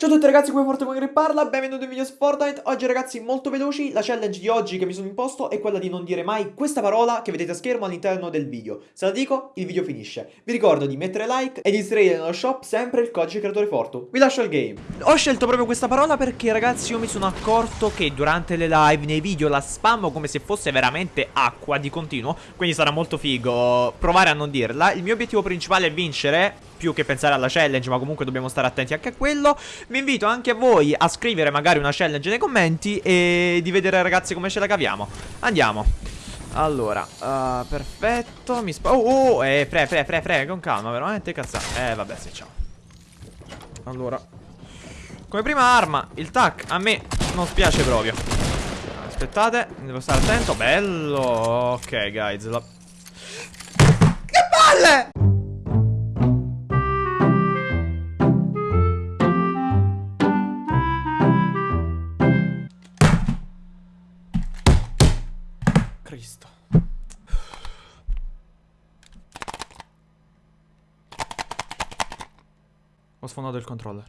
Ciao a tutti ragazzi, come Forte che parla, benvenuti in video su Fortnite. Oggi ragazzi molto veloci, la challenge di oggi che mi sono imposto è quella di non dire mai questa parola che vedete a schermo all'interno del video. Se la dico, il video finisce. Vi ricordo di mettere like e di inserire nello shop sempre il codice creatore Fortu Vi lascio il game. Ho scelto proprio questa parola perché ragazzi io mi sono accorto che durante le live, nei video la spammo come se fosse veramente acqua di continuo Quindi sarà molto figo provare a non dirla. Il mio obiettivo principale è vincere più che pensare alla challenge, ma comunque dobbiamo stare attenti anche a quello. Vi invito anche a voi a scrivere magari una challenge nei commenti e di vedere ragazzi come ce la caviamo. Andiamo. Allora, uh, perfetto, mi spa... Oh, oh, eh, pre, pre, pre, pre, con calma, veramente cazzato. Eh, vabbè, sì, ciao. Allora. Come prima arma, il tac, a me non spiace proprio. Aspettate, devo stare attento. Bello, ok, guys. La... Che palle! Cristo. Ho sfondato il controller.